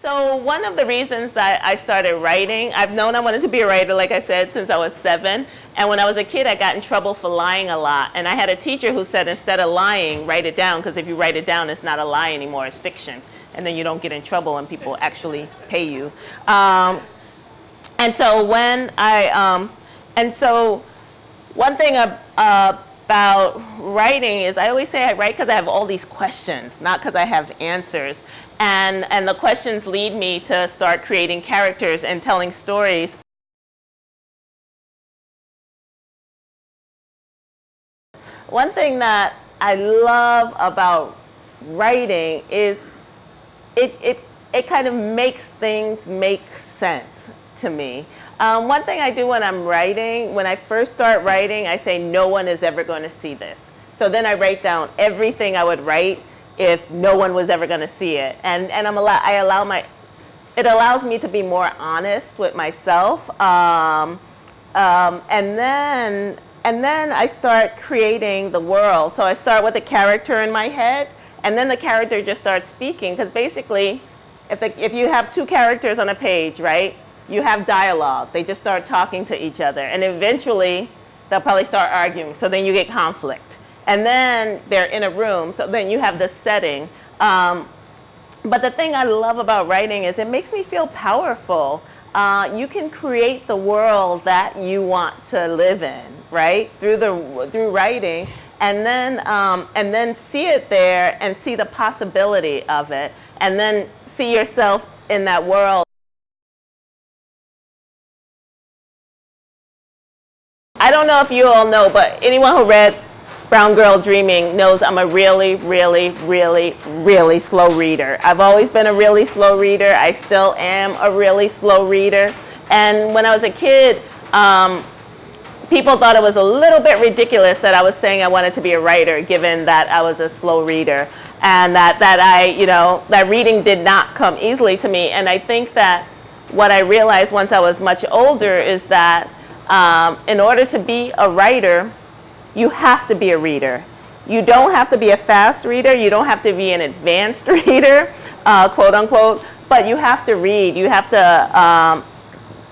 So one of the reasons that I started writing, I've known I wanted to be a writer, like I said, since I was seven. And when I was a kid, I got in trouble for lying a lot. And I had a teacher who said, instead of lying, write it down, because if you write it down, it's not a lie anymore, it's fiction. And then you don't get in trouble and people actually pay you. Um, and so when I, um, and so one thing uh, about writing is I always say I write because I have all these questions, not because I have answers. And, and the questions lead me to start creating characters and telling stories. One thing that I love about writing is it, it, it kind of makes things make sense to me. Um, one thing I do when I'm writing, when I first start writing, I say no one is ever going to see this. So then I write down everything I would write if no one was ever going to see it. And, and I'm allow, I allow my, it allows me to be more honest with myself. Um, um, and then, and then I start creating the world. So I start with a character in my head, and then the character just starts speaking. Because basically, if, the, if you have two characters on a page, right, you have dialogue. They just start talking to each other. And eventually, they'll probably start arguing. So then you get conflict. And then they're in a room. So then you have the setting. Um, but the thing I love about writing is it makes me feel powerful. Uh, you can create the world that you want to live in, right? Through the through writing, and then um, and then see it there and see the possibility of it, and then see yourself in that world. I don't know if you all know, but anyone who read Brown Girl Dreaming knows I'm a really, really, really, really slow reader. I've always been a really slow reader. I still am a really slow reader. And when I was a kid, um, people thought it was a little bit ridiculous that I was saying I wanted to be a writer, given that I was a slow reader. And that, that I, you know, that reading did not come easily to me. And I think that what I realized once I was much older is that um, in order to be a writer, you have to be a reader. You don't have to be a fast reader. You don't have to be an advanced reader, uh, quote unquote, but you have to read. You have to um,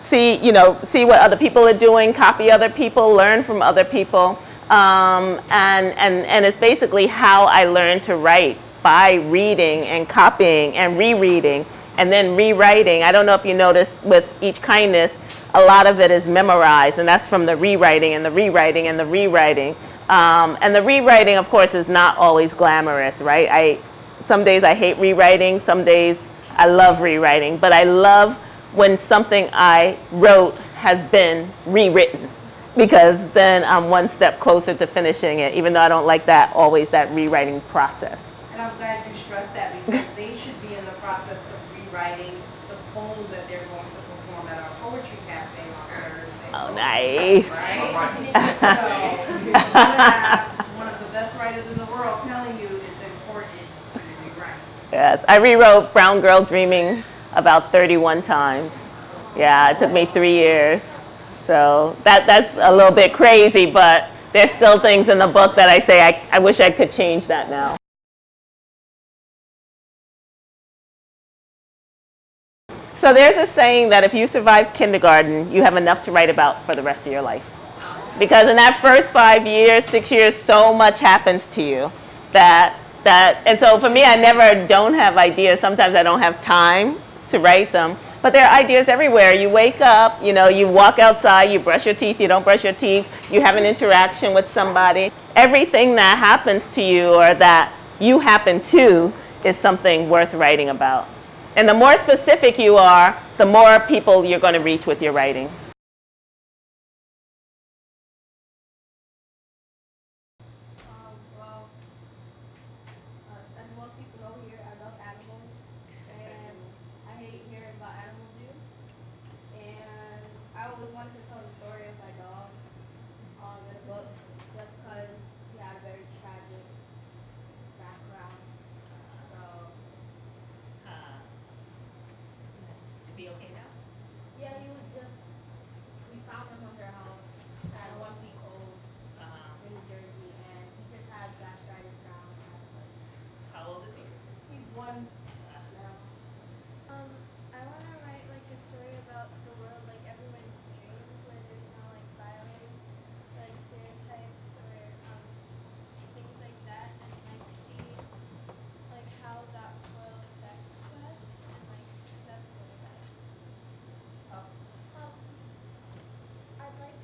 see, you know, see what other people are doing, copy other people, learn from other people. Um, and, and, and it's basically how I learned to write by reading and copying and rereading and then rewriting. I don't know if you noticed with each kindness, a lot of it is memorized, and that's from the rewriting and the rewriting and the rewriting. Um, and the rewriting, of course, is not always glamorous, right? I, some days I hate rewriting, some days I love rewriting, but I love when something I wrote has been rewritten because then I'm one step closer to finishing it, even though I don't like that always that rewriting process. And I'm glad you stressed that because they should be in the process of rewriting the poems that they're going to perform at our poetry cafe on Thursday. Oh, nice. Right? So, one of the best writers in the world telling you it's important to rewrite. Yes, I rewrote Brown Girl Dreaming about 31 times. Yeah, it took me three years. So that, that's a little bit crazy, but there's still things in the book that I say I, I wish I could change that now. So there's a saying that if you survive kindergarten, you have enough to write about for the rest of your life. Because in that first five years, six years, so much happens to you that, that, and so for me, I never don't have ideas. Sometimes I don't have time to write them. But there are ideas everywhere. You wake up, you know, you walk outside, you brush your teeth, you don't brush your teeth, you have an interaction with somebody. Everything that happens to you or that you happen to is something worth writing about. And the more specific you are, the more people you're going to reach with your writing.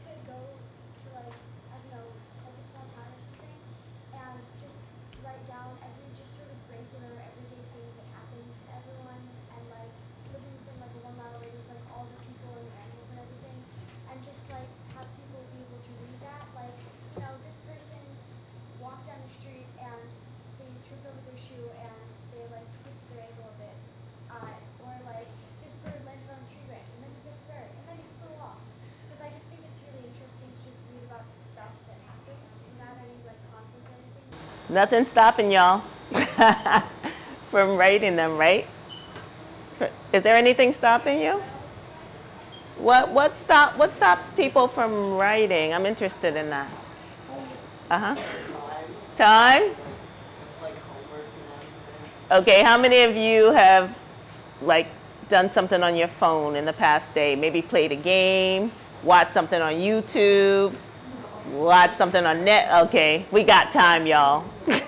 to go to like, I don't know, like a small town or something and just write down every just sort of regular everyday thing Nothing stopping y'all from writing them, right? Is there anything stopping you? What what stop what stops people from writing? I'm interested in that. Uh huh. Time. Okay. How many of you have like done something on your phone in the past day? Maybe played a game, watched something on YouTube, watched something on net. Okay, we got time, y'all.